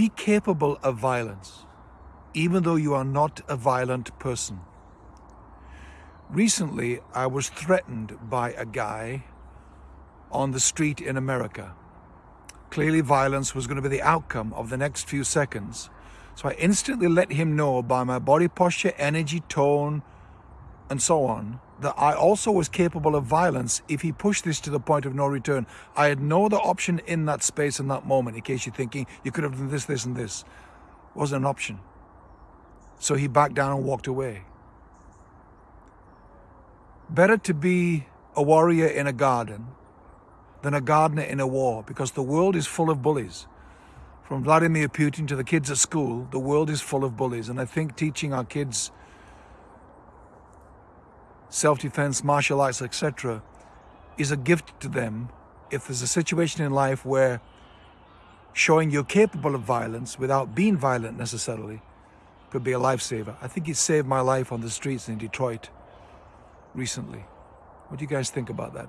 be capable of violence, even though you are not a violent person. Recently, I was threatened by a guy on the street in America. Clearly violence was going to be the outcome of the next few seconds. So I instantly let him know by my body posture, energy, tone, and so on, that I also was capable of violence if he pushed this to the point of no return. I had no other option in that space in that moment, in case you're thinking you could have done this, this, and this. It wasn't an option. So he backed down and walked away. Better to be a warrior in a garden than a gardener in a war because the world is full of bullies. From Vladimir Putin to the kids at school, the world is full of bullies. And I think teaching our kids self-defense, martial arts, etc., is a gift to them if there's a situation in life where showing you're capable of violence without being violent necessarily could be a lifesaver. I think it saved my life on the streets in Detroit recently. What do you guys think about that?